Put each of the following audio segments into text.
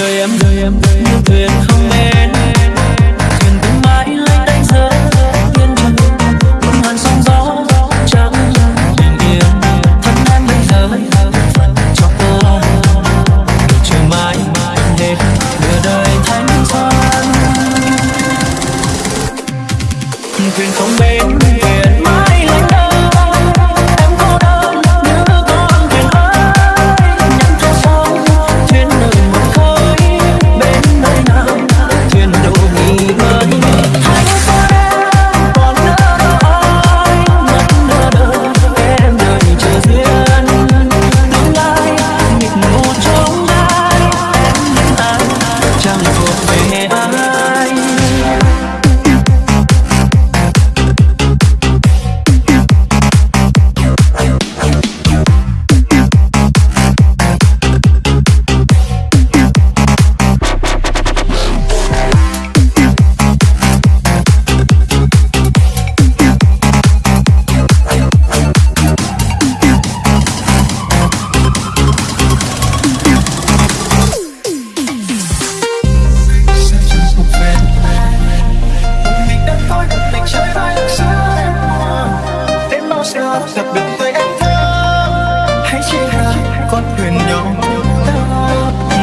đời em đời em nhưng thuyền không bên thuyền cứ mãi lấy đánh rơi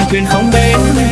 thuyền không bến.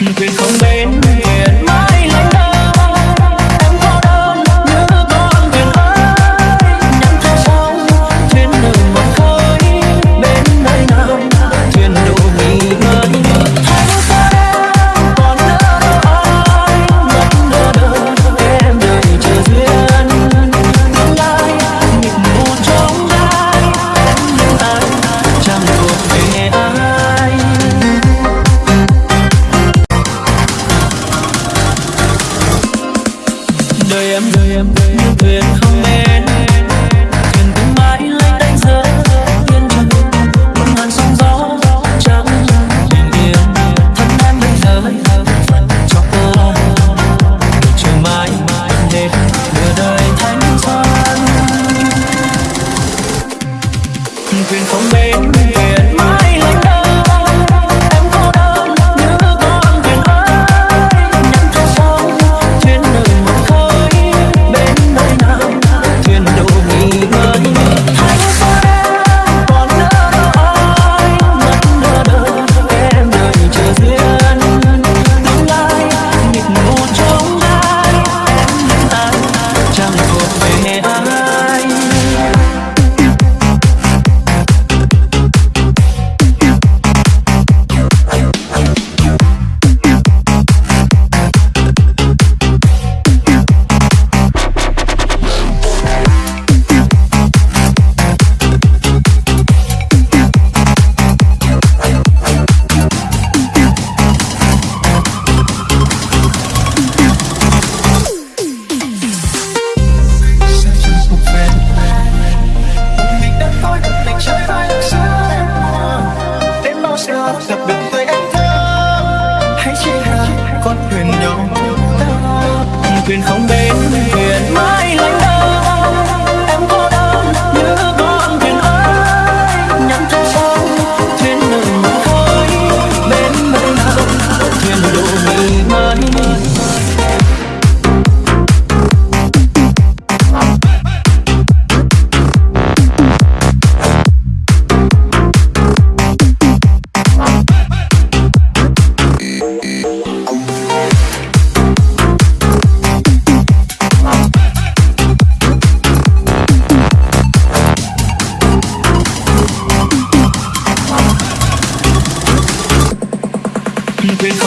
vì không bên hiền mãi lãnh thuyền không bến.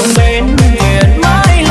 trong bên thuyền mãi